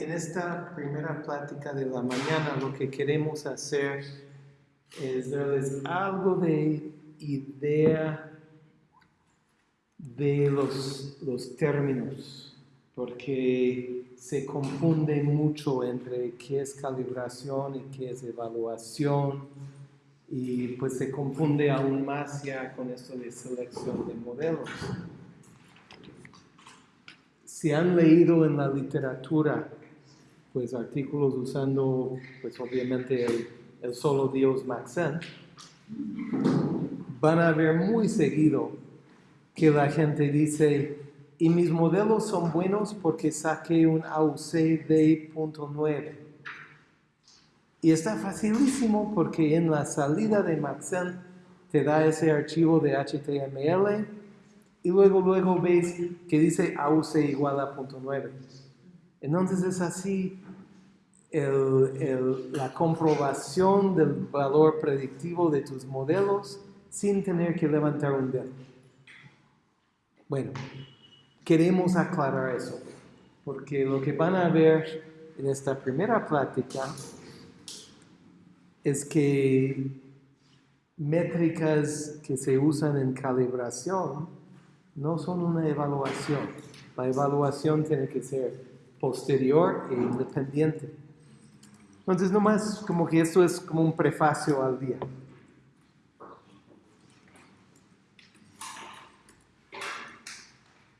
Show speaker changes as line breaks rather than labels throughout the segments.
En esta primera plática de la mañana lo que queremos hacer es darles algo de idea de los, los términos, porque se confunde mucho entre qué es calibración y qué es evaluación, y pues se confunde aún más ya con esto de selección de modelos. Si han leído en la literatura pues artículos usando pues obviamente el, solo Dios Maxent, van a ver muy seguido que la gente dice, y mis modelos son buenos porque saqué un AUC de .9. Y está facilísimo porque en la salida de Maxent te da ese archivo de HTML y luego luego ves que dice AUC igual a .9. Entonces es así la comprobación del valor predictivo de tus modelos sin tener que levantar un dedo. Bueno, queremos aclarar eso, porque lo que van a ver en esta primera plática es que métricas que se usan en calibración no son una evaluación. La evaluación tiene que ser posterior e independiente. Entonces, nomás como que esto es como un prefacio al día.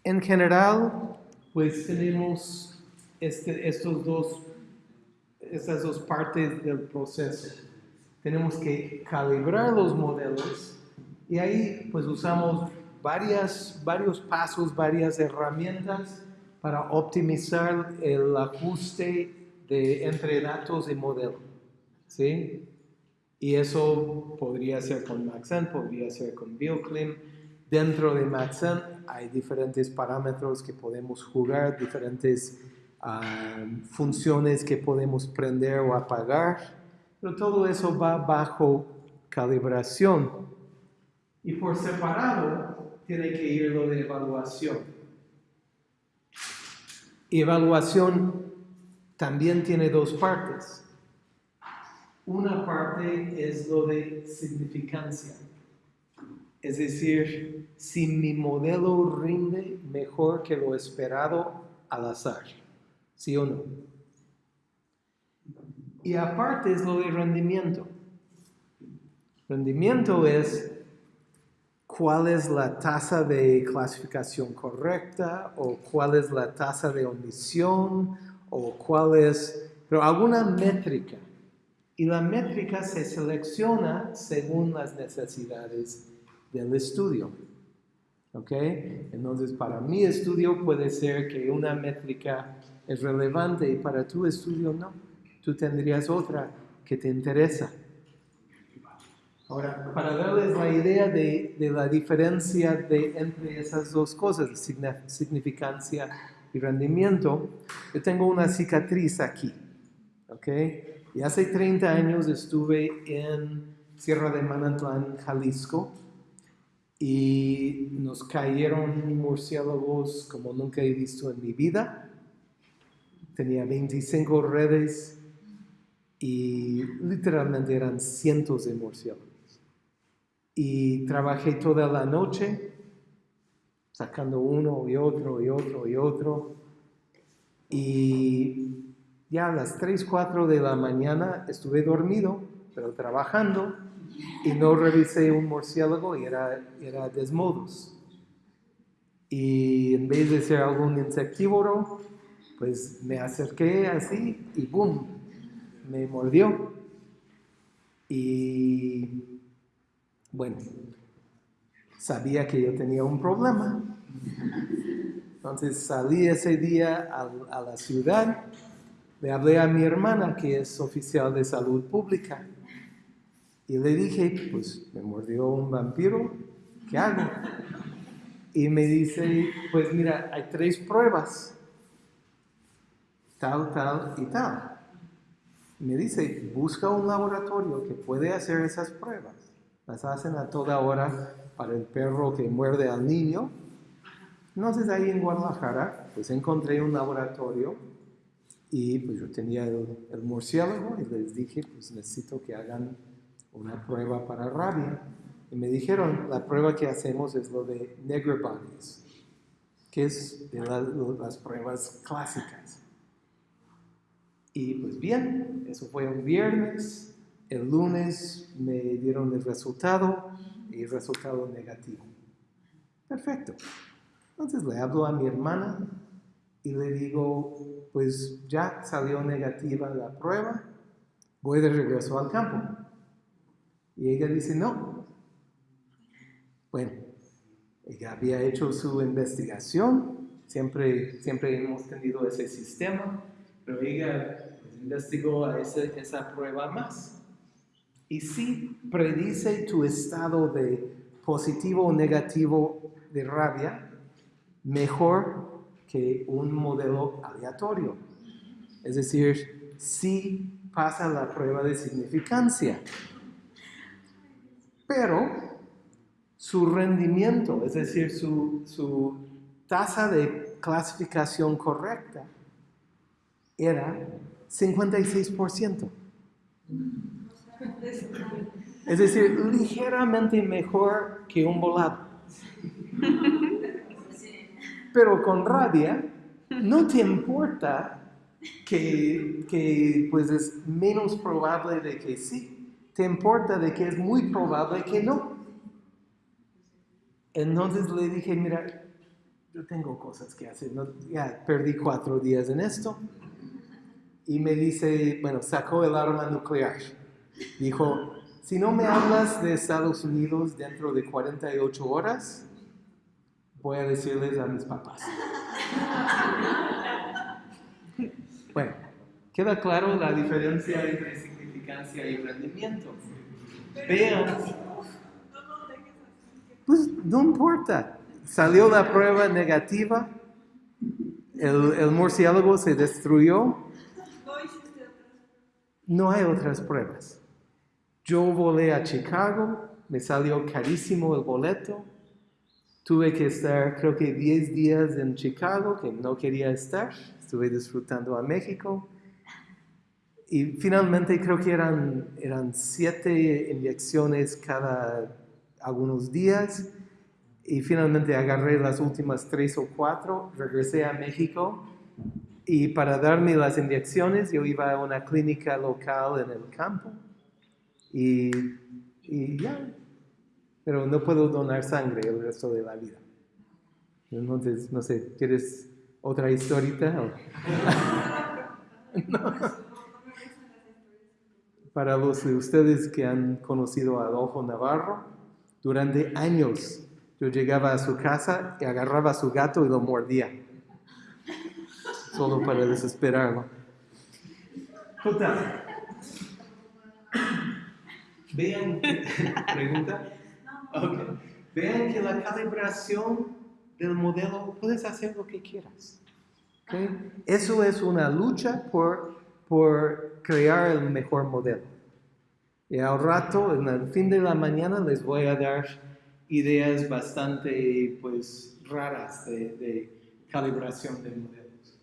En general, pues tenemos este, estos dos, estas dos partes del proceso. Tenemos que calibrar los modelos y ahí pues usamos varias, varios pasos, varias herramientas para optimizar el ajuste de, entre datos y modelo. ¿sí? Y eso podría ser con Maxent, podría ser con BioClim. Dentro de Maxent hay diferentes parámetros que podemos jugar, diferentes ah, funciones que podemos prender o apagar, pero todo eso va bajo calibración. Y por separado tiene que ir lo de evaluación. Evaluación también tiene dos partes. Una parte es lo de significancia. Es decir, si mi modelo rinde mejor que lo esperado al azar. ¿Sí o no? Y aparte es lo de rendimiento. Rendimiento es cuál es la tasa de clasificación correcta o cuál es la tasa de omisión o cuál es, pero alguna métrica. Y la métrica se selecciona según las necesidades del estudio. ¿Ok? Entonces, para mi estudio puede ser que una métrica es relevante y para tu estudio no. Tú tendrías otra que te interesa. Ahora, para darles la idea de, la diferencia de, entre esas dos cosas, significancia y rendimiento, yo tengo una cicatriz aquí, ¿ok? Y hace 30 años estuve en Sierra de Manantlán, Jalisco, y nos cayeron murciélagos como nunca he visto en mi vida. Tenía 25 redes y literalmente eran cientos de murciélagos y trabajé toda la noche sacando uno y otro y otro y otro. Y ya a las 3, 4 de la mañana estuve dormido, pero trabajando, y no revisé un murciélago y era, era desmodos. Y en vez de ser algún insectívoro, pues me acerqué así y ¡boom! Me mordió. Y bueno, sabía que yo tenía un problema. Entonces salí ese día a, la ciudad, le hablé a mi hermana, que es oficial de salud pública, y le dije, pues me mordió un vampiro, ¿qué hago? Y me dice, pues mira, hay tres pruebas, tal, tal y tal. me dice, busca un laboratorio que puede hacer esas pruebas. Las hacen a toda hora para el perro que muerde al niño. Entonces ahí en Guadalajara, pues encontré un laboratorio y pues yo tenía el, el murciélago y les dije, pues necesito que hagan una prueba para rabia. Y me dijeron, la prueba que hacemos es lo de bodies, que es de las pruebas clásicas. Y pues bien, eso fue un viernes, el lunes me dieron el resultado y el resultado negativo. Perfecto. Entonces le hablo a mi hermana y le digo, pues ya salió negativa la prueba, voy de regreso al campo. Y ella dice, no. Bueno, ella había hecho su investigación, siempre, siempre hemos tenido ese sistema, pero ella investigó a esa prueba más. Y sí predice tu estado de positivo o negativo de rabia mejor que un modelo aleatorio. Es decir, sí pasa la prueba de significancia pero su rendimiento, es decir, su, tasa de clasificación correcta, era 56%. Es decir, ligeramente mejor que un volado. Pero con rabia, no te importa que, que pues es menos probable de que sí te importa de que es muy probable que no. Entonces le dije, mira, yo tengo cosas que hacer, ya perdí cuatro días en esto. Y me dice, bueno, sacó el arma nuclear. Dijo, si no me hablas de Estados Unidos dentro de 48 horas, voy a decirles a mis papás. bueno, queda claro la diferencia entre y rendimiento. Vean. Pues no importa. Salió la prueba negativa, el, el murciélago se destruyó. No hay otras pruebas. Yo volé a Chicago, me salió carísimo el boleto. Tuve que estar, creo que 10 días en Chicago, que no quería estar. Estuve disfrutando a México y finalmente creo que eran, eran siete inyecciones cada algunos días. Y finalmente agarré las últimas tres o cuatro, regresé a México y para darme las inyecciones yo iba a una clínica local en el campo y, y ya, pero no puedo donar sangre el resto de la vida. Entonces, no sé, ¿quieres otra historita? para los de ustedes que han conocido a Adolfo Navarro, durante años yo llegaba a su casa y agarraba a su gato y lo mordía, solo para desesperarlo. Total. Vean, pregunta. Vean que la calibración del modelo puedes hacer lo que quieras. Eso es una lucha por por crear el mejor modelo. Y al rato, en el fin de la mañana, les voy a dar ideas bastante pues, raras de, calibración de modelos.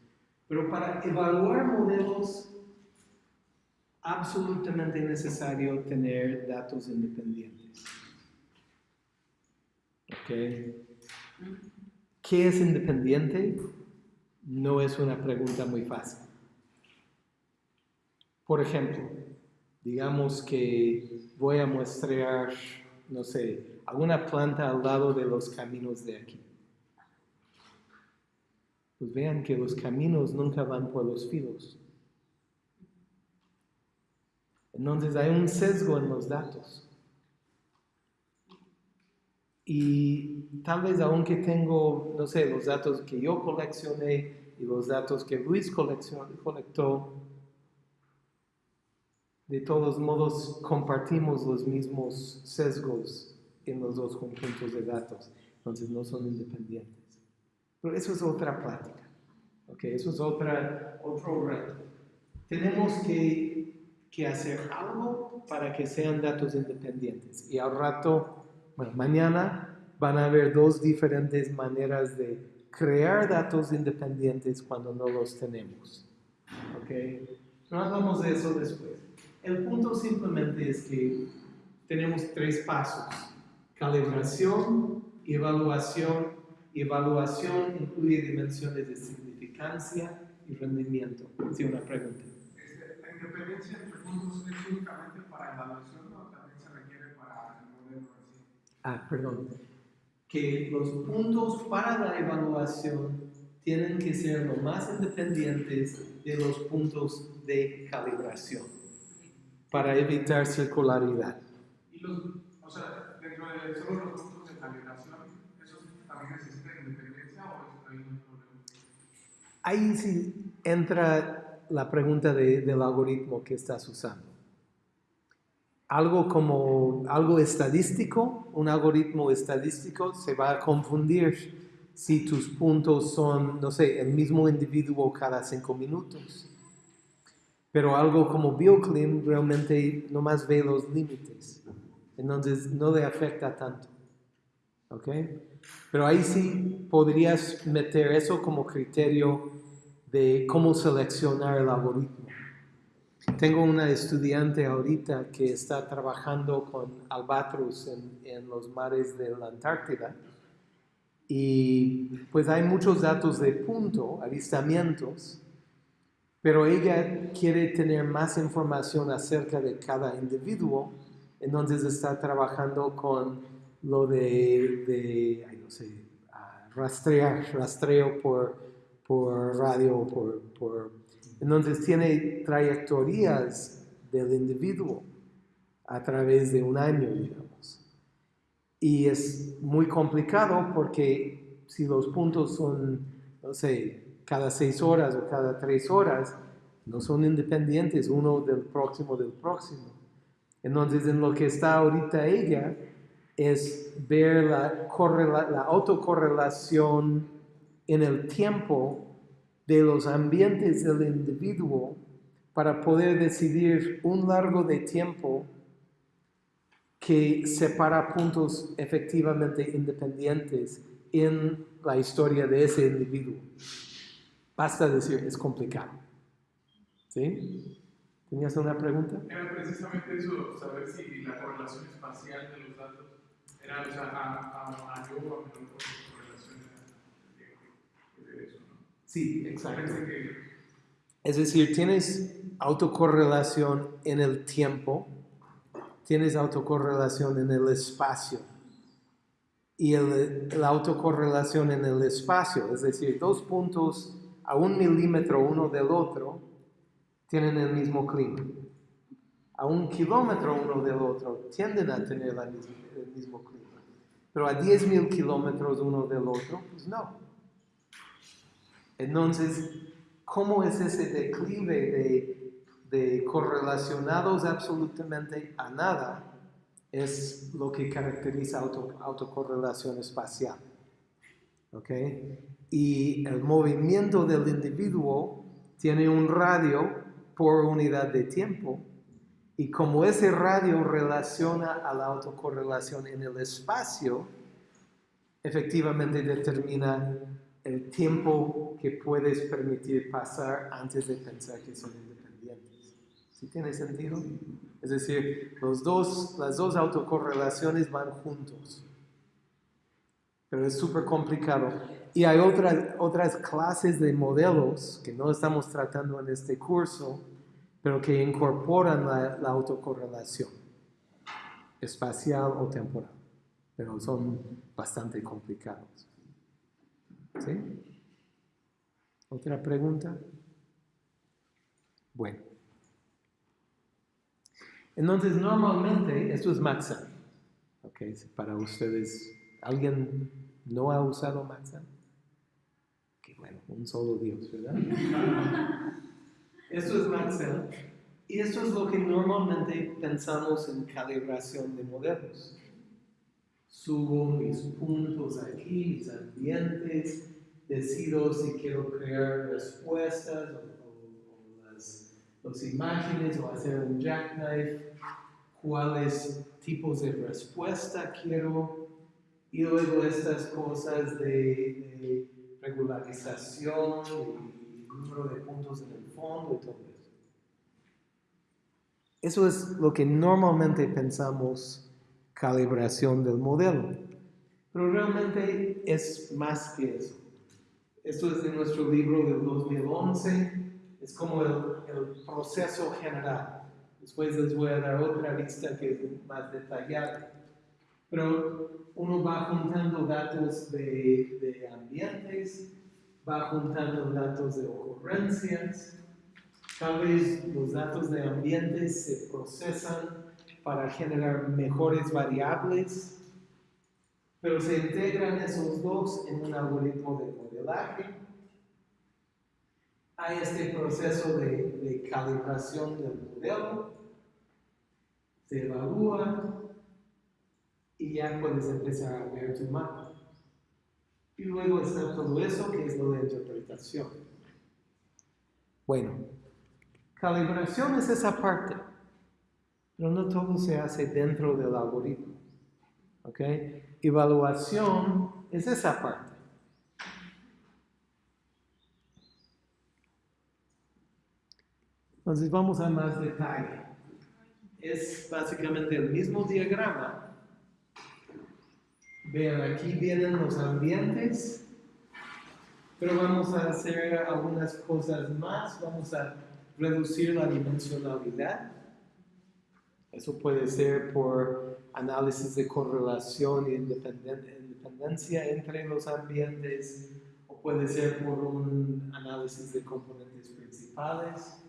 Pero para evaluar modelos, absolutamente necesario tener datos independientes. ¿Qué es independiente? No es una pregunta muy fácil. Por ejemplo, digamos que voy a mostrar, no sé, alguna planta al lado de los caminos de aquí. Pues vean que los caminos nunca van por los filos. Entonces hay un sesgo en los datos. Y tal vez aunque tengo, no sé, los datos que yo coleccioné y los datos que Luis colectó, de todos modos compartimos los mismos sesgos en los dos conjuntos de datos, entonces no son independientes. Pero eso es otra plática, ¿ok? Eso es otra, otro reto. Tenemos que, que hacer algo para que sean datos independientes y al rato, bueno, mañana van a haber dos diferentes maneras de crear datos independientes cuando no los tenemos. ¿Ok? No hablamos de eso después. El punto simplemente es que tenemos tres pasos. Calibración, evaluación. Evaluación incluye dimensiones de significancia y rendimiento. Sí, una pregunta.
Este, ¿La independencia entre puntos es únicamente para evaluación o también se requiere para el modelo?
Ah, perdón. Que los puntos para la evaluación tienen que ser lo más independientes de los puntos de calibración para evitar circularidad.
Y los, o sea, dentro de solo los puntos de calibración, ¿esos también necesitan independencia o hay problema?
Ahí sí entra la pregunta de- del algoritmo que estás usando. Algo como algo estadístico, un algoritmo estadístico se va a confundir si tus puntos son, no sé, el mismo individuo cada cinco minutos. Pero algo como BioClim realmente nomás ve los límites. Entonces no le afecta tanto. ¿Ok? Pero ahí sí podrías meter eso como criterio de cómo seleccionar el algoritmo. Tengo una estudiante ahorita que está trabajando con albatros en, los mares de la Antártida y pues hay muchos datos de punto, avistamientos, pero ella quiere tener más información acerca de cada individuo, entonces está trabajando con lo de, de ay, no sé, ah, rastrear, rastreo por, por radio, por, por... Entonces tiene trayectorias del individuo a través de un año, digamos. Y es muy complicado porque si los puntos son, no sé, cada seis horas o cada tres horas, no son independientes uno del próximo del próximo. Entonces, en lo que está ahorita ella es ver la, la autocorrelación en el tiempo de los ambientes del individuo para poder decidir un largo de tiempo que separa puntos efectivamente independientes en la historia de ese individuo. Basta decir, es complicado. ¿Sí? ¿Tenías una pregunta?
Era precisamente eso, saber si la correlación espacial de los datos era, o sea, a, a, yo o a menor correlación era de eso, ¿no?
Sí,
que
Es decir, tienes autocorrelación en el tiempo, tienes autocorrelación en el espacio. Y el- la autocorrelación en el espacio, es decir, dos puntos a un milímetro uno del otro, tienen el mismo clima. A un kilómetro uno del otro tienden a tener la el mismo clima. Pero a 10.000 kilómetros uno del otro, pues no. Entonces, ¿cómo es ese declive de, de correlacionados absolutamente a nada? Es lo que caracteriza auto, autocorrelación espacial. ¿Ok? Y el movimiento del individuo tiene un radio por unidad de tiempo. Y como ese radio relaciona a la autocorrelación en el espacio, efectivamente determina el tiempo que puedes permitir pasar antes de pensar que son independientes. ¿Sí tiene sentido? Es decir, las dos autocorrelaciones van juntos. Pero es súper complicado. Y hay otras, clases de modelos que no estamos tratando en este curso, pero que incorporan la autocorrelación espacial o temporal. Pero son bastante complicados. ¿Sí? ¿Otra pregunta? Bueno. Entonces, normalmente, esto es Maxan. ¿Ok? Para ustedes, ¿alguien no ha usado Maxan? Que bueno, un solo Dios, ¿verdad? esto es Maxan. Y esto es lo que normalmente pensamos en calibración de modelos subo mis puntos aquí, mis ambientes, decido si quiero crear respuestas o, o- o las, las imágenes o hacer un jackknife, cuáles tipos de respuesta quiero y luego estas cosas de, de polarización y número de puntos en el fondo y todo eso. Eso es lo que normalmente pensamos calibración del modelo. Pero realmente es más que eso. Esto es de nuestro libro del 2011. Es como el, proceso general. Después les voy a dar otra vista que es más detallada. Pero uno va juntando datos de, de ambientes, va juntando datos de ocurrencias. Tal vez los datos de ambientes se procesan para generar mejores variables, pero se integran esos dos en un algoritmo de modelaje. Hay este proceso de, de calibración del modelo, se evalúa, y ya puedes empezar a ver tu mapa. Y luego está todo eso que es lo de interpretación. Bueno, calibración es esa parte, pero no todo se hace dentro del algoritmo. ¿Ok? Evaluación es esa parte. Entonces vamos a más detalle. Es básicamente el mismo diagrama, Vean, aquí vienen los ambientes, pero vamos a hacer algunas cosas más. Vamos a reducir la dimensionalidad. Eso puede ser por análisis de correlación y independencia entre los ambientes, o puede ser por un análisis de componentes principales.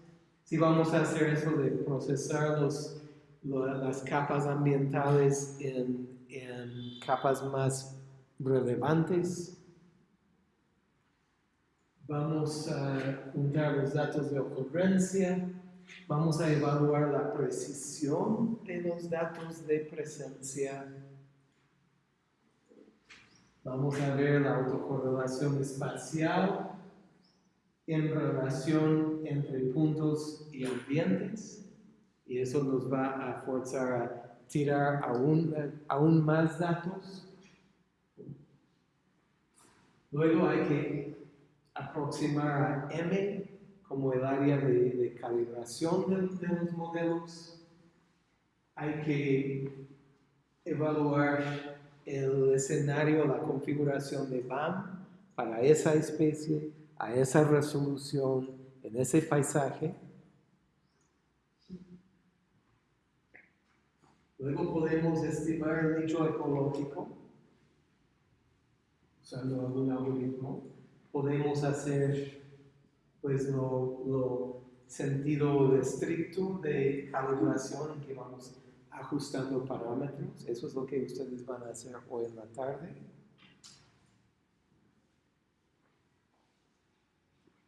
Si vamos a hacer eso de procesar los, las capas ambientales en en capas más relevantes. Vamos a juntar los datos de ocurrencia. Vamos a evaluar la precisión de los datos de presencia. Vamos a ver la autocorrelación espacial en relación entre puntos y ambientes. Y eso nos va a forzar a tirar aún, aún más datos. Luego hay que aproximar a M como el área de, calibración de, de, los modelos. Hay que evaluar el escenario, la configuración de BAM para esa especie, a esa resolución, en ese paisaje. Luego podemos estimar el nicho ecológico usando algún algoritmo. Podemos hacer pues lo, lo sentido estricto de calibración en que vamos ajustando parámetros. Eso es lo que ustedes van a hacer hoy en la tarde.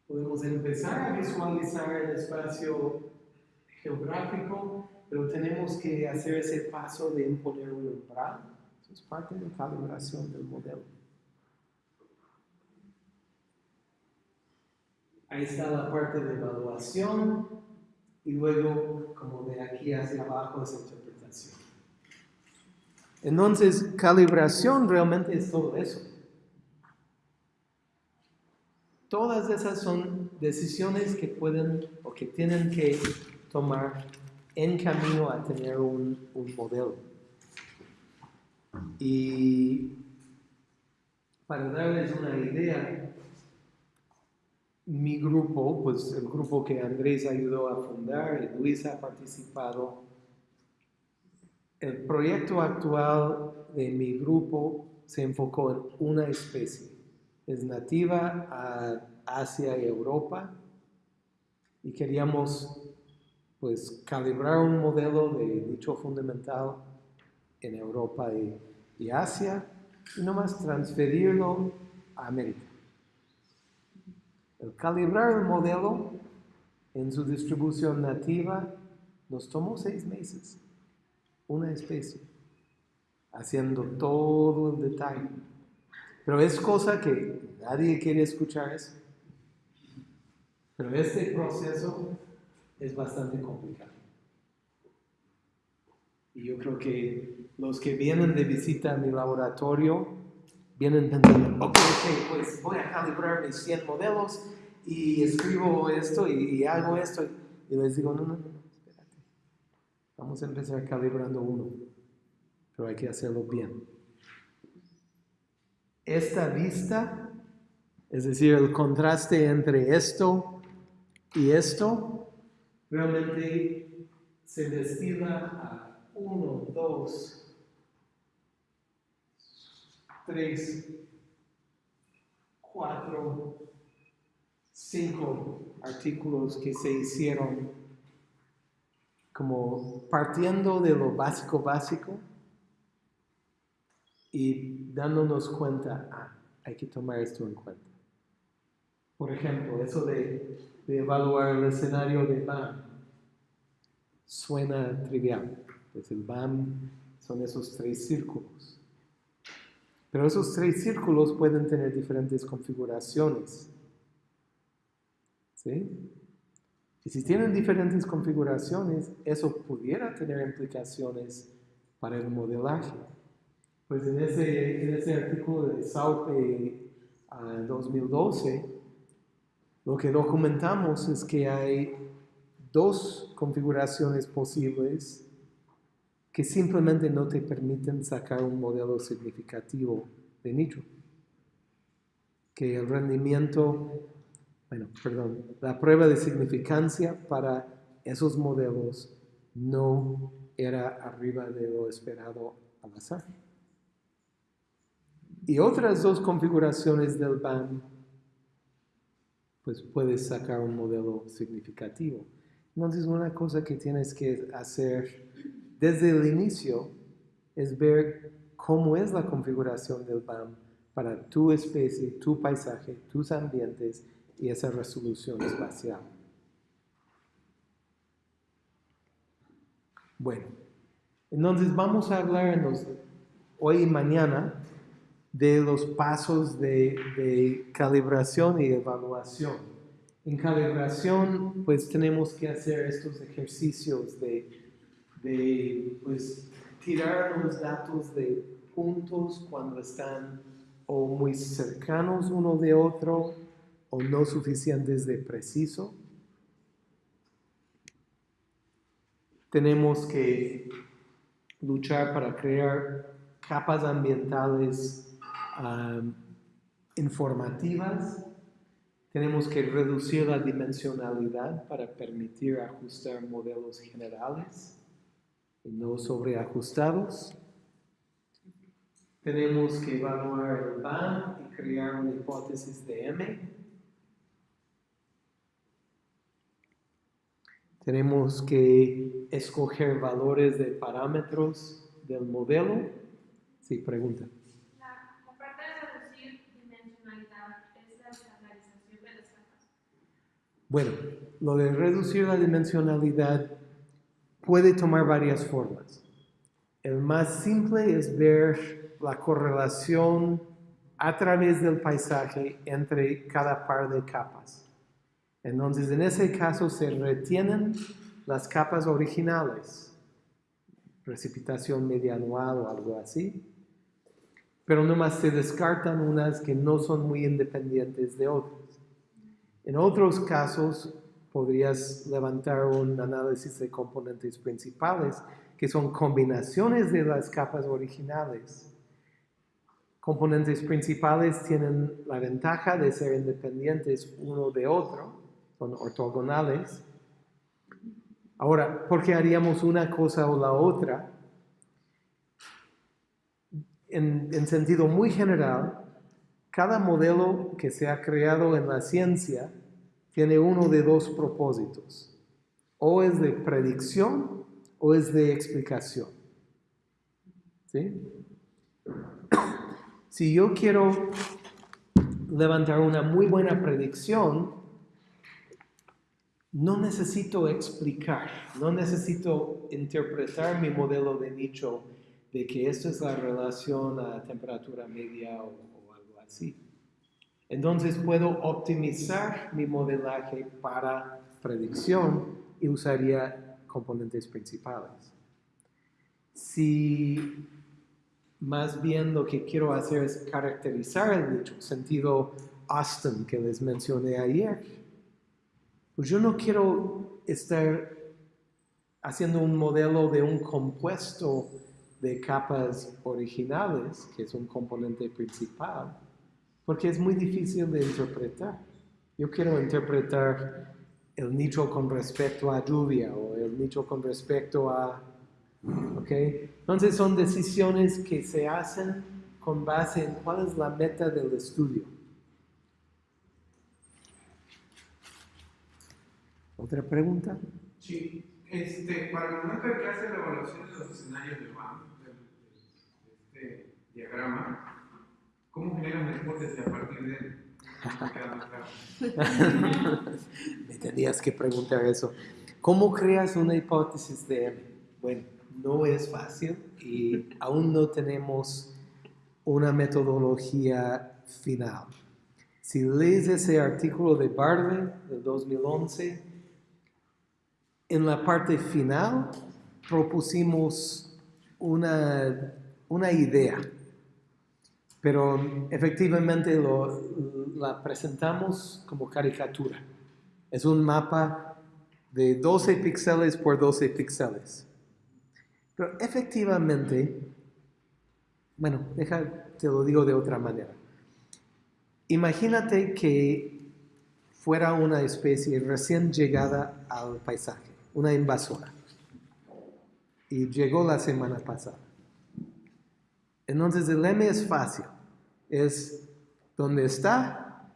Podemos empezar a visualizar el espacio geográfico pero tenemos que hacer ese paso de imponer un umbral. Eso es parte de la calibración del modelo. Ahí está la parte de evaluación y luego, como de aquí hacia abajo, es interpretación. Entonces, calibración realmente es todo eso. Todas esas son decisiones que pueden o que tienen que tomar en camino a tener un, modelo. Y para darles una idea, mi grupo, pues el grupo que Andrés ayudó a fundar y Luis ha participado, el proyecto actual de mi grupo se enfocó en una especie. Es nativa a Asia y Europa y queríamos pues calibrar un modelo de nicho fundamental en Europa y, y Asia y nomás transferirlo a América. El calibrar el modelo en su distribución nativa nos tomó seis meses, una especie, haciendo todo el detalle. Pero es cosa que nadie quiere escuchar eso. Pero este proceso es bastante complicado. Y yo creo que los que vienen de visita a mi laboratorio vienen pensando, ok, ok, pues voy a calibrar mis 100 modelos y escribo esto y, y hago esto. Y les digo, no, no, no, espérate. Vamos a empezar calibrando uno, pero hay que hacerlo bien. Esta vista, es decir, el contraste entre esto y esto, realmente se destila a 1, 2, 3, 4, 5 artículos que se hicieron como partiendo de lo básico básico y dándonos cuenta, ah, hay que tomar esto en cuenta. Por ejemplo, eso de, de evaluar el escenario de BAM suena trivial. Pues el BAM son esos tres círculos. Pero esos tres círculos pueden tener diferentes configuraciones. ¿Sí? Y si tienen diferentes configuraciones, eso pudiera tener implicaciones para el modelaje. Pues en ese, en ese artículo de SAUPE 2012, lo que documentamos es que hay dos configuraciones posibles que simplemente no te permiten sacar un modelo significativo de nicho. Que el rendimiento, bueno, perdón, la prueba de significancia para esos modelos no era arriba de lo esperado al azar. Y otras dos configuraciones del BAM, pues puedes sacar un modelo significativo. Entonces, una cosa que tienes que hacer desde el inicio es ver cómo es la configuración del BAM para tu especie, tu paisaje, tus ambientes y esa resolución espacial. Bueno, entonces vamos a hablar hoy y mañana de los pasos de, de calibración y evaluación. En calibración, pues tenemos que hacer estos ejercicios de de pues, tirar los datos de puntos cuando están o muy cercanos uno de otro o no suficientes de preciso. Tenemos que luchar para crear capas ambientales informativas. Tenemos que reducir la dimensionalidad para permitir ajustar modelos generales y no sobreajustados. Tenemos que evaluar el BAM y crear una hipótesis de M. Tenemos que escoger valores de parámetros del modelo. Sí, pregunta. Bueno, lo de reducir la dimensionalidad puede tomar varias formas. El más simple es ver la correlación a través del paisaje entre cada par de capas. Entonces, en ese caso se retienen las capas originales, precipitación media anual o algo así, pero nomás se descartan unas que no son muy independientes de otras. En otros casos, podrías levantar un análisis de componentes principales, que son combinaciones de las capas originales. Componentes principales tienen la ventaja de ser independientes uno de otro, son ortogonales. Ahora, ¿por qué haríamos una cosa o la otra? En, en sentido muy general, cada modelo que se ha creado en la ciencia tiene uno de dos propósitos. O es de predicción o es de explicación. ¿Sí? Si yo quiero levantar una muy buena predicción, no necesito explicar, no necesito interpretar mi modelo de nicho de que esto es la relación a temperatura media o, o algo así. Entonces puedo optimizar mi modelaje para predicción y usaría componentes principales. Si Más bien lo que quiero hacer es caracterizar el nicho, sentido Austin que les mencioné ayer. Pues yo no quiero estar haciendo un modelo de un compuesto de capas originales, que es un componente principal, porque es muy difícil de interpretar. Yo quiero interpretar el nicho con respecto a lluvia o el nicho con respecto a... ¿Ok? Entonces son decisiones que se hacen con base en cuál es la meta del estudio. ¿Otra pregunta?
Sí, este, para el momento que hace la evaluación de los escenarios de BAM, del- de este diagrama, ¿cómo genera una hipótesis a partir de él?
Me tenías que preguntar eso. ¿Cómo creas una hipótesis de M? Bueno, no es fácil y aún no tenemos una metodología final. Si lees ese artículo de Barley del 2011, en la parte final propusimos una, una idea, pero efectivamente lo- la presentamos como caricatura. Es un mapa de 12 píxeles por 12 píxeles. Pero efectivamente, bueno, deja, te lo digo de otra manera. Imagínate que fuera una especie recién llegada al paisaje, una invasora, y llegó la semana pasada. Entonces el M es fácil, es donde está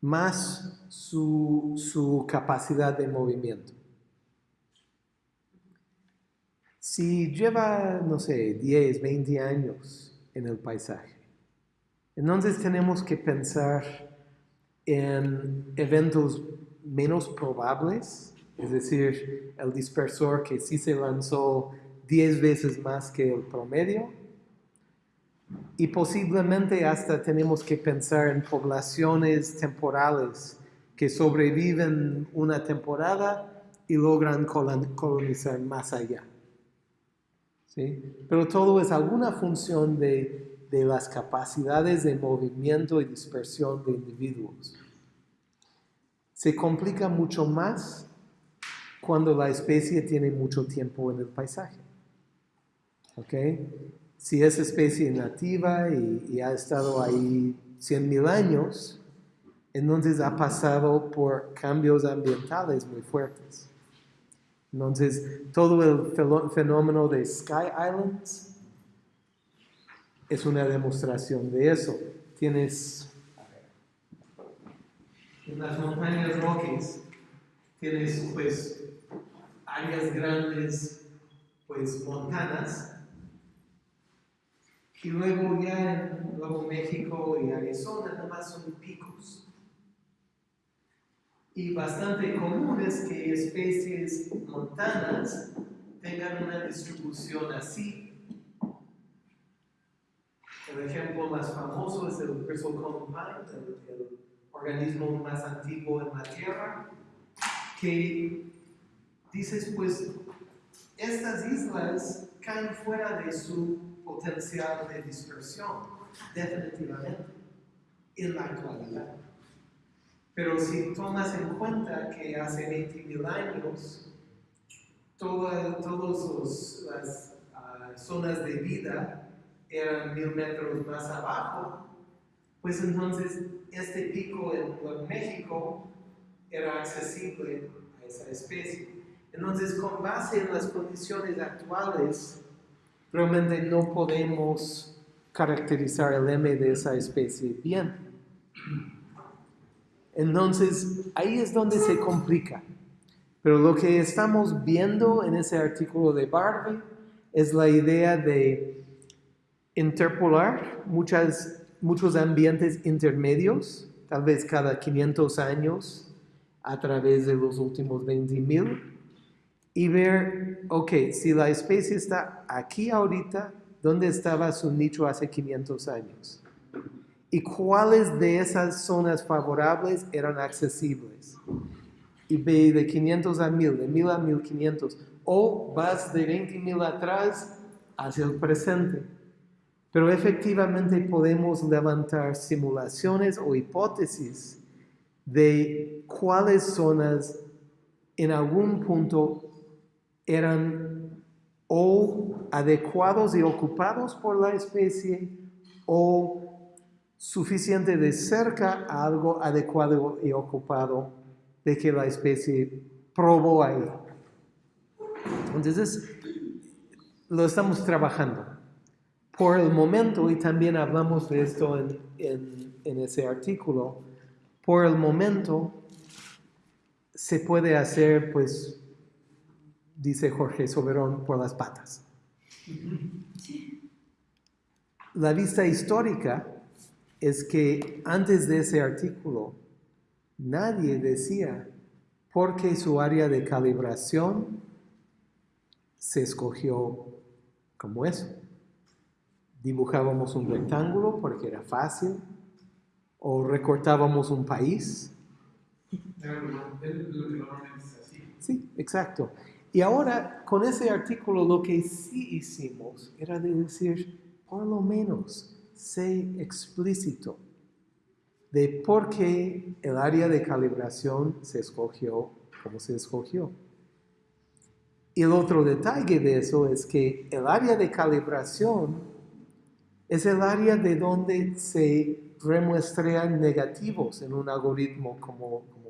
más su, su capacidad de movimiento. Si lleva, no sé, 10, 20 años en el paisaje, entonces tenemos que pensar en eventos menos probables, es decir, el dispersor que sí se lanzó 10 veces más que el promedio, y posiblemente hasta tenemos que pensar en poblaciones temporales que sobreviven una temporada y logran colon- colonizar más allá. ¿Sí? Pero todo es alguna función de, de las capacidades de movimiento y dispersión de individuos. Se complica mucho más cuando la especie tiene mucho tiempo en el paisaje. ¿Ok? Si es especie nativa y, y ha estado ahí 100.000 años, entonces ha pasado por cambios ambientales muy fuertes. Entonces, todo el fenómeno de Sky Islands es una demostración de eso. Tienes en las montañas Rockies, tienes pues áreas grandes, pues montanas, y luego ya en Nuevo México y Arizona nada más son picos. Y bastante común es que especies montanas tengan una distribución así. El ejemplo más famoso es el Bristlecone Pine, el, el organismo más antiguo en la Tierra, que dices, pues, estas islas caen fuera de su potencial de dispersión, definitivamente, en la actualidad. Pero si tomas en cuenta que hace 20.000 años, toda- todas las ah, zonas de vida eran mil metros más abajo, pues entonces este pico en México era accesible a esa especie. Entonces, con base en las condiciones actuales, realmente no podemos caracterizar el M de esa especie bien. Entonces, ahí es donde se complica. Pero lo que estamos viendo en ese artículo de Barbie es la idea de interpolar muchas, muchos ambientes intermedios, tal vez cada 500 años, a través de los últimos 20.000, y ver, ok, si la especie está aquí ahorita, ¿dónde estaba su nicho hace 500 años? ¿Y cuáles de esas zonas favorables eran accesibles? Y ve de 500 a 1000, de 1000 a 1500, o vas de 20.000 atrás hacia el presente. Pero efectivamente podemos levantar simulaciones o hipótesis de cuáles zonas en algún punto eran o adecuados y ocupados por la especie o suficiente de cerca a algo adecuado y ocupado de que la especie probó ahí. Entonces, lo estamos trabajando. Por el momento, y también hablamos de esto en, en- en ese artículo, por el momento se puede hacer, pues, dice Jorge Soberón, por las patas. La vista histórica es que antes de ese artículo nadie decía por qué su área de calibración se escogió como eso. Dibujábamos un rectángulo porque era fácil, o recortábamos un país. Sí, exacto. Y ahora, con ese artículo, lo que sí hicimos era de decir, por lo menos, sé explícito de por qué el área de calibración se escogió como se escogió. Y el otro detalle de eso es que el área de calibración es el área de donde se remuestran negativos en un algoritmo como, como.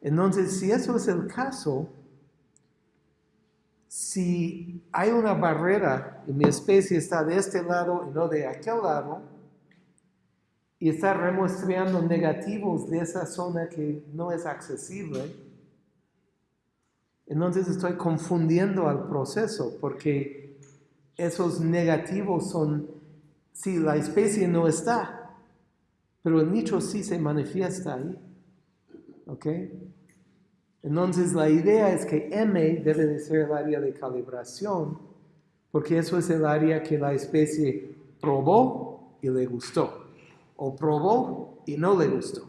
Entonces, si eso es el caso, si hay una barrera y mi especie está de este lado y no de aquel lado, y está remuestreando negativos de esa zona que no es accesible, entonces estoy confundiendo al proceso porque esos negativos son, si la especie no está, pero el nicho sí se manifiesta ahí. ¿Ok? Entonces la idea es que M debe de ser el área de calibración, porque eso es el área que la especie probó y le gustó, o probó y no le gustó.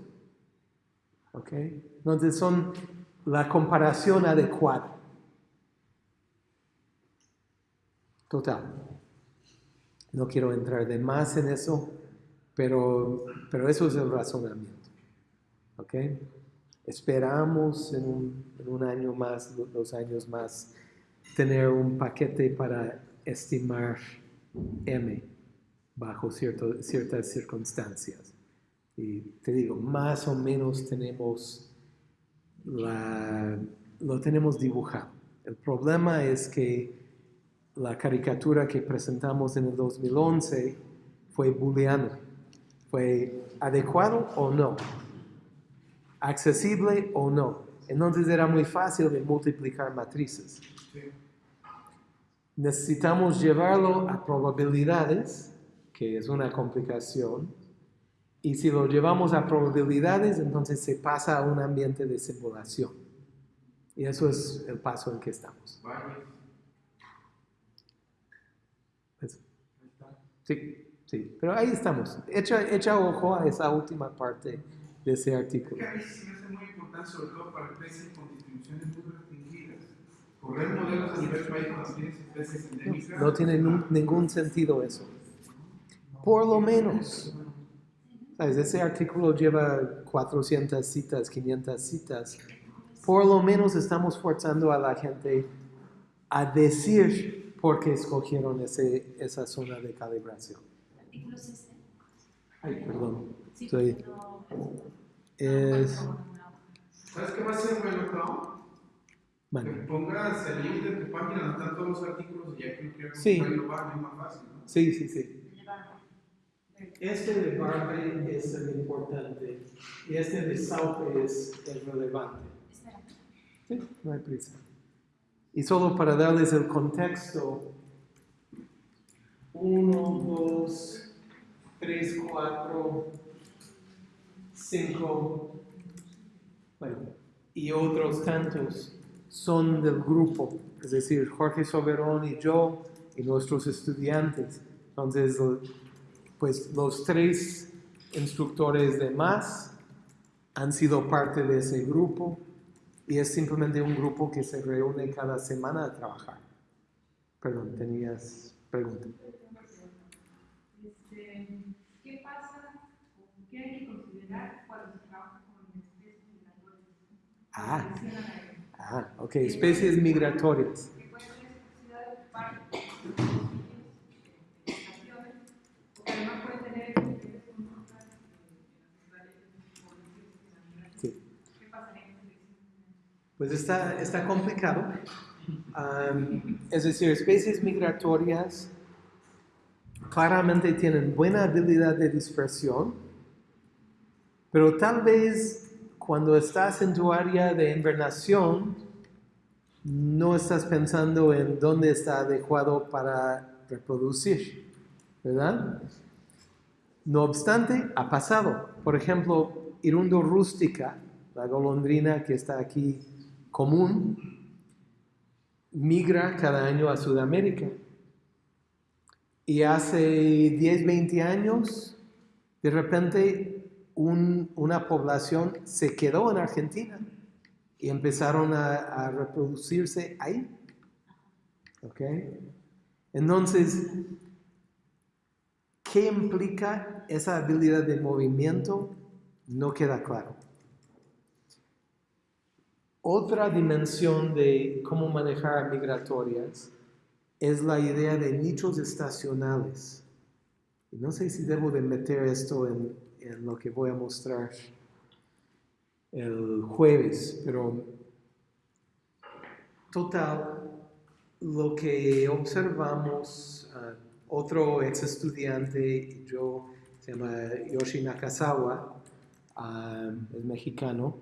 ¿Ok? Entonces son la comparación adecuada. Total. No quiero entrar de más en eso, pero, pero eso es el razonamiento. ¿Ok? Esperamos en un, en un año más, do- dos años más, tener un paquete para estimar M bajo cierto- ciertas circunstancias. Y te digo, más o menos tenemos la, lo tenemos dibujado. El problema es que la caricatura que presentamos en el 2011 fue booleano. ¿Fue adecuado o no? ¿Accesible o no? Entonces era muy fácil de multiplicar matrices. Necesitamos llevarlo a probabilidades, que es una complicación, y si lo llevamos a probabilidades, entonces se pasa a un ambiente de simulación. Y eso es el paso en que estamos. Pues, sí, sí, pero ahí estamos. Echa, echa ojo a esa última parte de ese
Es
artículo.
que a mí sí me hace muy importante, sobre todo para especies con distribuciones muy restringidas. Correr modelos a nivel país cuando tienes especies endémicas.
No tiene ningún sentido eso. Por lo menos, ¿sabes? ese artículo lleva 400 citas, 500 citas. Por lo menos estamos forzando a la gente a decir por qué escogieron ese, esa zona de calibración.
artículo.
Ay, perdón.
No,
Es...
¿Sabes qué va a ser bueno, Tom? Que pongas el link de tu página donde están todos los artículos y ya que no quieras
Sí.
lo va, es más fácil, ¿no?
sí, sí, sí. Este de Barbie es el importante y este de Saupe es el relevante. Sí, no hay prisa. Y solo para darles el contexto, 1, 2, 3, 4, 5, bueno, y otros tantos son del grupo, es decir, Jorge Soberón y yo y nuestros estudiantes. Entonces, pues los tres instructores de más han sido parte de ese grupo y es simplemente un grupo que se reúne cada semana a trabajar. Perdón, tenías pregunta.
Este, ¿qué pasa o qué hay que considerar cuando se trabaja con especies migratorias?
Ah, ah, ok, especies migratorias.
eh, naturales, políticas, financieras.
Sí.
¿Qué pasaría en ese
Pues está, está complicado. Am, es decir, especies migratorias claramente tienen buena habilidad de dispersión, pero tal vez cuando estás en tu área de invernación, no estás pensando en dónde está adecuado para reproducir, ¿verdad? No obstante, ha pasado. Por ejemplo, Irundo rústica, la golondrina que está aquí común, migra cada año a Sudamérica. Y hace 10, 20 años, de repente un- una población se quedó en Argentina y empezaron a, reproducirse ahí. ¿Ok? Entonces, ¿qué implica esa habilidad de movimiento? No queda claro. Otra dimensión de cómo manejar migratorias es la idea de nichos estacionales. No sé si debo de meter esto en, en lo que voy a mostrar el jueves, pero total, lo que observamos, ah, otro ex estudiante yo, se llama Yoshi Nakazawa, ah, es mexicano,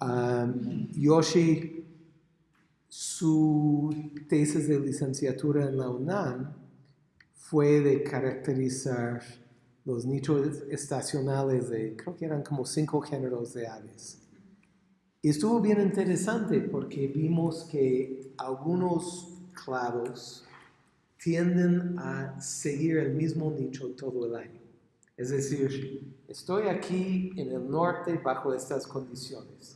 ah, Yoshi, su tesis de licenciatura en la UNAM fue de caracterizar los nichos estacionales de, creo que eran como cinco géneros de aves. Y estuvo bien interesante porque vimos que algunos clados tienden a seguir el mismo nicho todo el año. Es decir, estoy aquí en el norte bajo estas condiciones.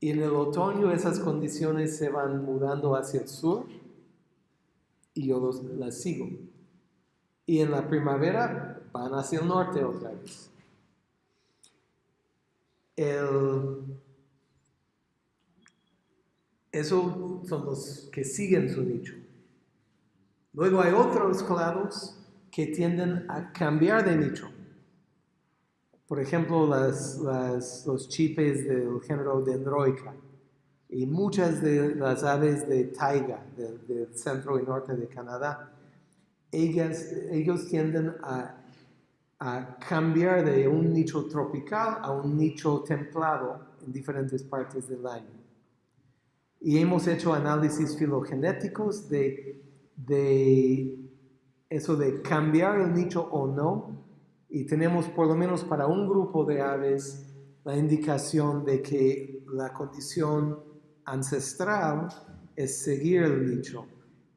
Y en el otoño esas condiciones se van mudando hacia el sur y yo los- las sigo. Y en la primavera van hacia el norte otra vez. El, eso son los que siguen su nicho. Luego hay otros clados que tienden a cambiar de nicho. Por ejemplo, las- las- los chipes del género Dendroica y muchas de las aves de taiga del, del centro y norte de Canadá, ellas, ellos tienden a, a cambiar de un nicho tropical a un nicho templado en diferentes partes del año. Y hemos hecho análisis filogenéticos de, de eso de cambiar el nicho o no. Y tenemos por lo menos para un grupo de aves la indicación de que la condición ancestral es seguir el nicho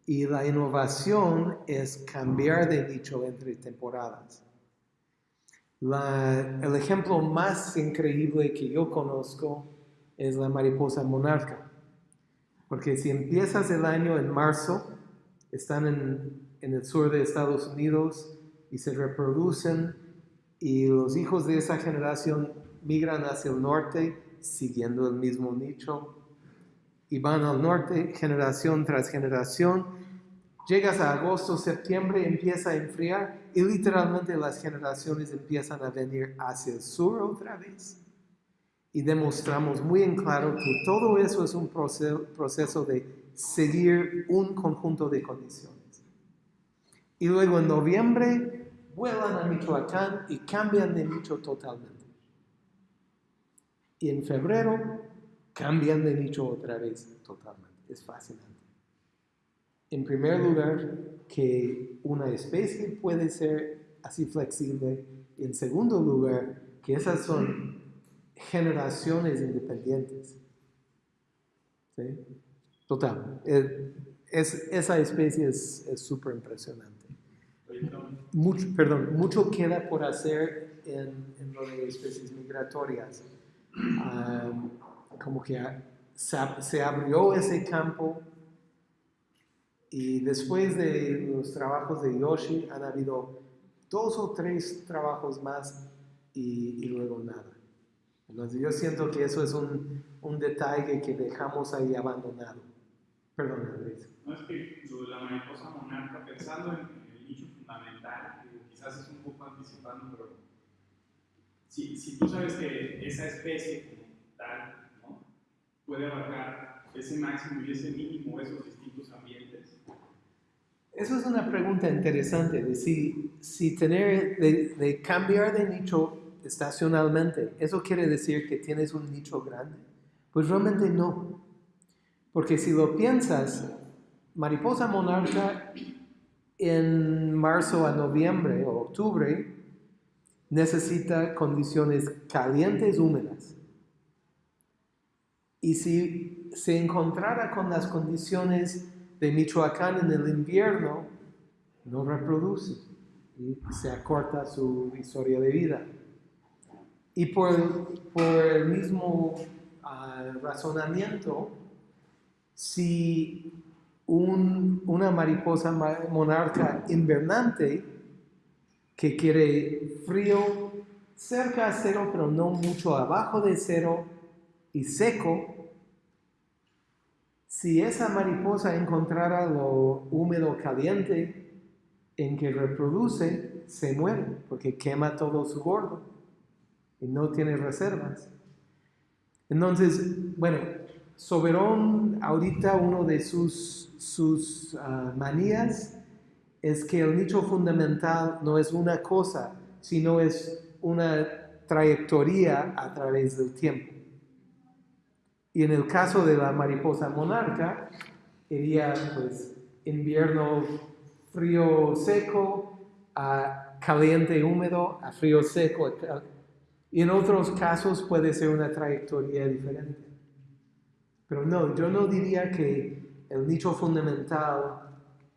y la innovación es cambiar de nicho entre temporadas. La- el ejemplo más increíble que yo conozco es la mariposa monarca. Porque si empiezas el año en marzo, están en, en el sur de Estados Unidos y se reproducen y los hijos de esa generación migran hacia el norte siguiendo el mismo nicho y van al norte generación tras generación. Llegas a agosto, septiembre, empieza a enfriar y literalmente las generaciones empiezan a venir hacia el sur otra vez. Y demostramos muy en claro que todo eso es un proceso, de seguir un conjunto de condiciones. Y luego en noviembre vuelan a Michoacán y cambian de nicho totalmente. Y en febrero cambian de nicho otra vez totalmente. Es fascinante. En primer lugar, que una especie puede ser así flexible. Y en segundo lugar, que esas son generaciones independientes. ¿Sí? Total. Eh, es- esa especie es súper impresionante. Mucho, perdón, mucho queda por hacer en, en lo de especies migratorias. Como que se, ab- se abrió ese campo y después de los trabajos de Yoshi han habido dos o tres trabajos más y, luego nada. Entonces yo siento que eso es un, un detalle que dejamos ahí abandonado. Perdón, Andrés.
No es que la mariposa monarca, pensando en, en el nicho fundamental, digo, quizás es un si, si tú sabes que esa especie como tal ¿no? puede abarcar ese máximo y ese mínimo, esos distintos ambientes,
Eso es una pregunta interesante, de si, si tener, de, de cambiar de nicho estacionalmente, ¿eso quiere decir que tienes un nicho grande? Pues realmente no. Porque si lo piensas, mariposa monarca en marzo a noviembre o octubre necesita condiciones calientes húmedas. Y si se encontrara con las condiciones de Michoacán en el invierno, no reproduce y se acorta su historia de vida. Y por, por el mismo ah, razonamiento, si un- una mariposa ma- monarca invernante que quiere frío cerca a cero, pero no mucho abajo de cero y seco, si esa mariposa encontrara lo húmedo caliente en que reproduce, se muere porque quema todo su gordo y no tiene reservas. Entonces, bueno, Soberón, ahorita uno de sus, sus ah, manías es que el nicho fundamental no es una cosa, sino es una trayectoria a través del tiempo. Y en el caso de la mariposa monarca, iría pues invierno frío seco, a caliente húmedo, a frío seco. Y en otros casos puede ser una trayectoria diferente. Pero no, yo no diría que el nicho fundamental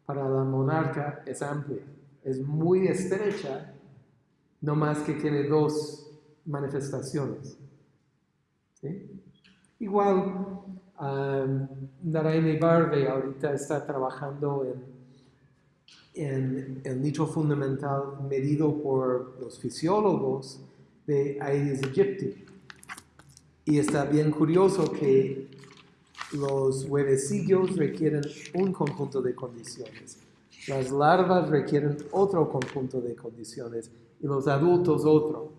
para la monarca es amplia. Es muy estrecha, no más que tiene dos manifestaciones. ¿Sí? Igual, um, Naraini Barbe ahorita está trabajando en, en el nicho fundamental medido por los fisiólogos de Aedes aegypti. Y está bien curioso que los huevecillos requieren un conjunto de condiciones. Las larvas requieren otro conjunto de condiciones y los adultos otro.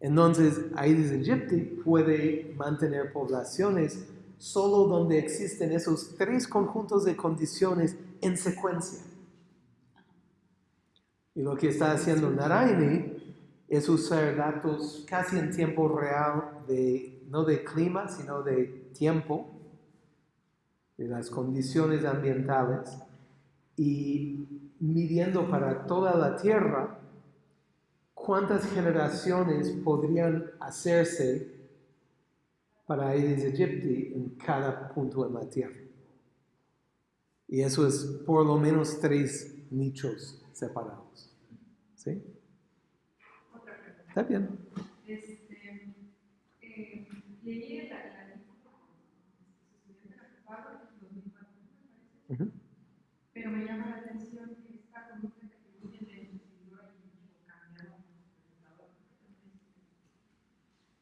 Entonces, Aedes aegypti puede mantener poblaciones solo donde existen esos tres conjuntos de condiciones en secuencia. Y lo que está haciendo Naraini es usar datos casi en tiempo real de no de clima, sino de tiempo, de las condiciones ambientales y midiendo para toda la Tierra cuántas generaciones podrían hacerse para Aedes aegypti en cada punto en la Tierra. Y eso es por lo menos tres nichos separados. ¿Sí?
Otra pregunta.
¿Está bien?
Este, eh, leí el artículo estudiante la preparó en 2004, pero me llama la atención que esta conducta que atribuyen de y mucho cambiado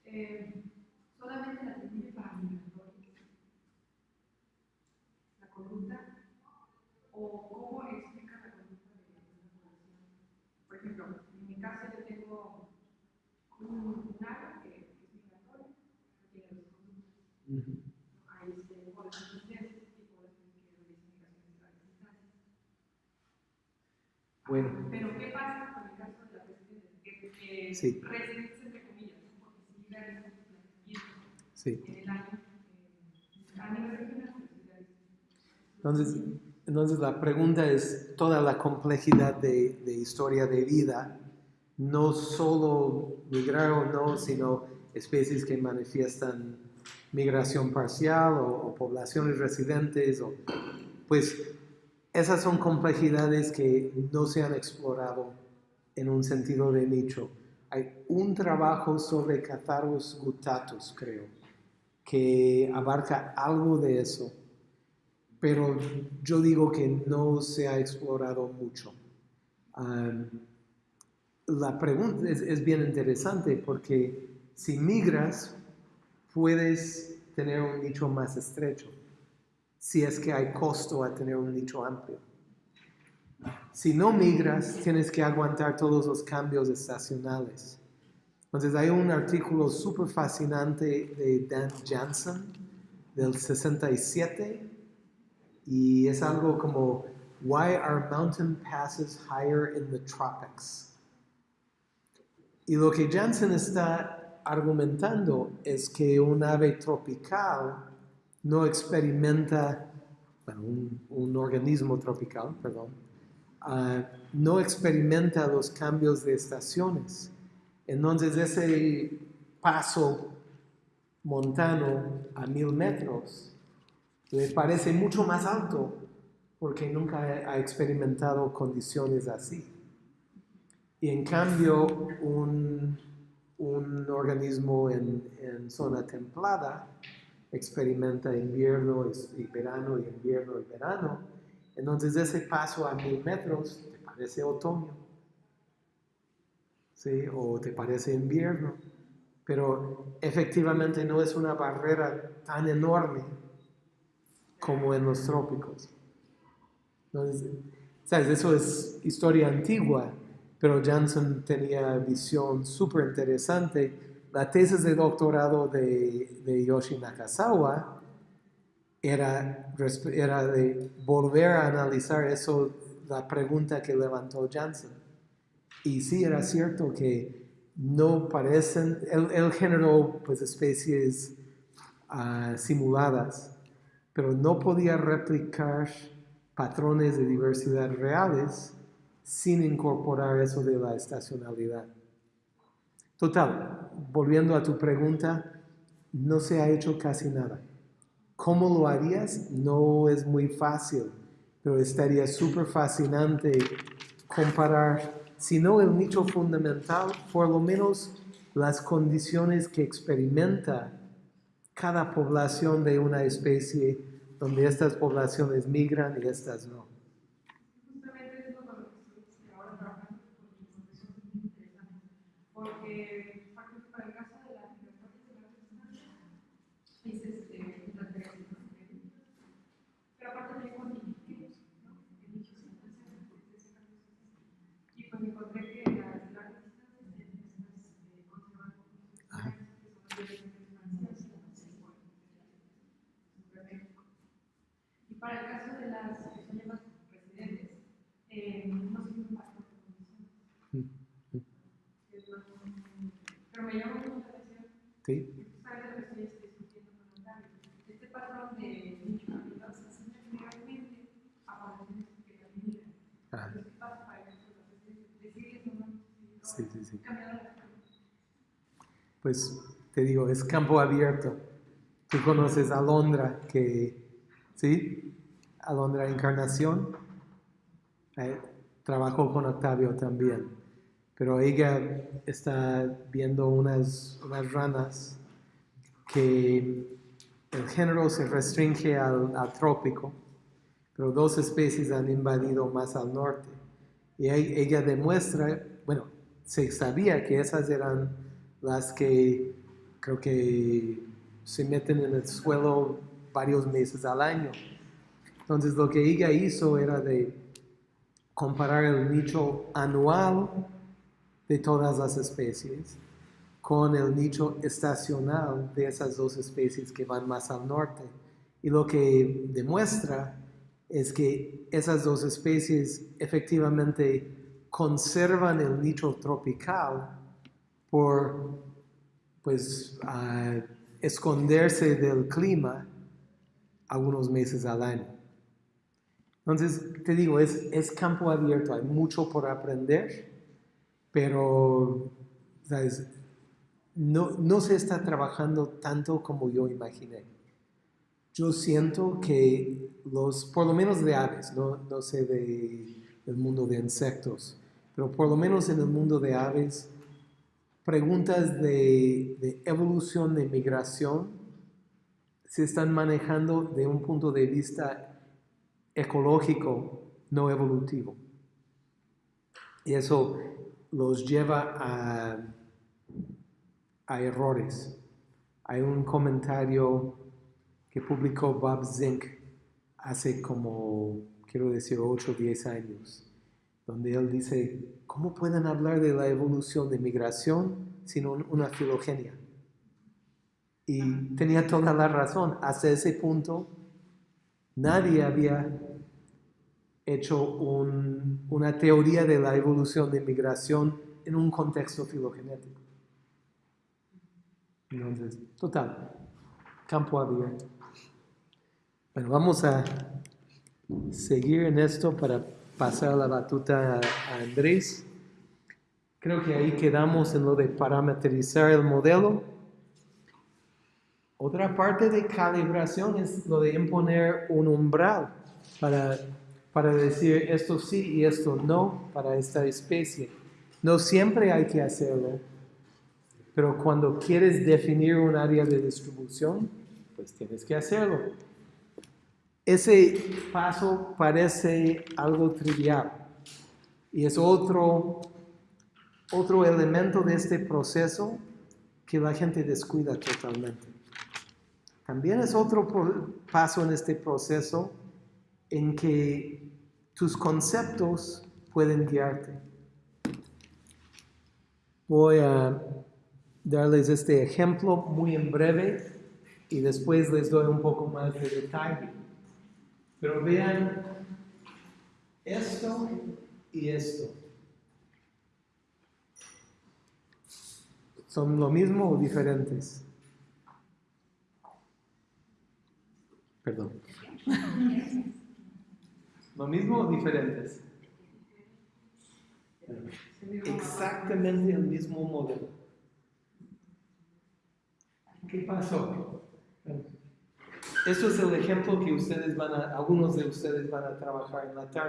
eh, solamente la atribuye para migratorios. La conducta, o cómo explica la conducta de una población. Por ejemplo, en mi caso yo tengo un, ave que es migratoria, que tiene dos conductas.
Ujú.
Hay este, poblaciones densas y poblaciones que realizan migraciones a grandes distancias.
Bueno.
Pero ¿qué pasa con el caso de las residentes? Que,
Sí.
residentes entre comillas, porque sus nacimientos
Sí.
en el año, eh, a nivel regional.
Entonces, entonces la pregunta es toda la complejidad de, de historia de vida, no solo migrar o no, sino especies que manifiestan migración parcial o, o poblaciones residentes, o, pues esas son complejidades que no se han explorado en un sentido de nicho. Hay un trabajo sobre Catharus guttatus, creo, que abarca algo de eso pero yo digo que no se ha explorado mucho. La pregunta es bien interesante porque si migras, puedes tener un nicho más estrecho, si es que hay costo a tener un nicho amplio. Si no migras, tienes que aguantar todos los cambios estacionales. Entonces hay un artículo súper fascinante de Dan Jansen del 67 y es algo como Why are mountain passes higher in the tropics? Y lo que Jansen está argumentando es que un ave tropical no experimenta, bueno, un, un organismo tropical, perdón, uh, no experimenta los cambios de estaciones. Entonces ese paso montano a mil metros le parece mucho más alto porque nunca ha experimentado condiciones así. Y en cambio, un, un organismo en, zona templada experimenta invierno y verano y invierno y verano. Entonces ese paso a mil metros te parece otoño, ¿sí? o te parece invierno, pero efectivamente no es una barrera tan enorme como en los trópicos. Entonces, ¿sabes? Eso es historia antigua, pero Janssen tenía visión súper interesante. La tesis de doctorado de, de Yoshi Nakazawa era, de volver a analizar eso, la pregunta que levantó Janssen. Y sí era cierto que no parecen, él, él generó pues especies uh, simuladas, pero no podía replicar patrones de diversidad reales sin incorporar eso de la estacionalidad. Total, volviendo a tu pregunta, no se ha hecho casi nada. ¿Cómo lo harías? No es muy fácil, pero estaría súper fascinante comparar, si no el nicho fundamental, por lo menos las condiciones que experimenta cada población de una especie donde estas poblaciones migran y estas no.
Justamente es lo que ahora trabajando con es muy interesante, porque para el caso de las migraciones de las distancias, es este, las pero aparte también con individuos, ¿no? Nichos y pues encontré que las largas distancias estas conservan que son Para el caso de las que son llamadas residentes, eh, no se un pacto de condiciones. Pero me llama mucho la atención.
Sí.
Este patrón de generalmente a poblaciones que la migran. Entonces, ¿qué pasa para el caso de los residentes? ¿Decides o no?
Sí, sí, sí.
Cambiar la
Pues te digo, es campo abierto. Tú conoces a Londra, que ¿sí? Alondra Encarnación, eh, trabajó con Octavio también, pero ella está viendo unas, unas ranas que el género se restringe al, al, trópico, pero dos especies han invadido más al norte. Y ella demuestra, bueno, se sabía que esas eran las que creo que se meten en el suelo varios meses al año. Entonces lo que ella hizo era de comparar el nicho anual de todas las especies con el nicho estacional de esas dos especies que van más al norte. Y lo que demuestra es que esas dos especies efectivamente conservan el nicho tropical por pues uh, esconderse del clima algunos meses al año. Entonces, te digo, es, es campo abierto, hay mucho por aprender, pero, ¿sabes? No, no se está trabajando tanto como yo imaginé. Yo siento que los, por lo menos de aves, no, no sé de, del mundo de insectos, pero por lo menos en el mundo de aves, preguntas de, de evolución, de migración, se están manejando de un punto de vista ecológico, no evolutivo. Y eso los lleva a, a errores. Hay un comentario que publicó Bob Zink hace como, quiero decir, 8 o 10 años, donde él dice, ¿cómo pueden hablar de la evolución de migración sin un- una filogenia? Y tenía toda la razón. Hasta ese punto, nadie había hecho un- una teoría de la evolución de migración en un contexto filogenético. Entonces, total, campo abierto. Bueno, vamos a seguir en esto para pasar la batuta a, a Andrés. Creo que ahí quedamos en lo de parametrizar el modelo. Otra parte de calibración es lo de imponer un umbral para, para decir esto sí y esto no para esta especie. No siempre hay que hacerlo, pero cuando quieres definir un área de distribución, pues tienes que hacerlo. Ese paso parece algo trivial y es otro, otro elemento de este proceso que la gente descuida totalmente. También es otro paso en este proceso en que tus conceptos pueden guiarte. Voy a darles este ejemplo muy en breve y después les doy un poco más de detalle. Pero vean esto y esto. ¿Son lo mismo o diferentes? Perdón. ¿Lo mismo o diferentes? Exactamente el mismo modelo. ¿Qué pasó? Esto es el ejemplo que ustedes van a, algunos de ustedes van a trabajar en la tarde.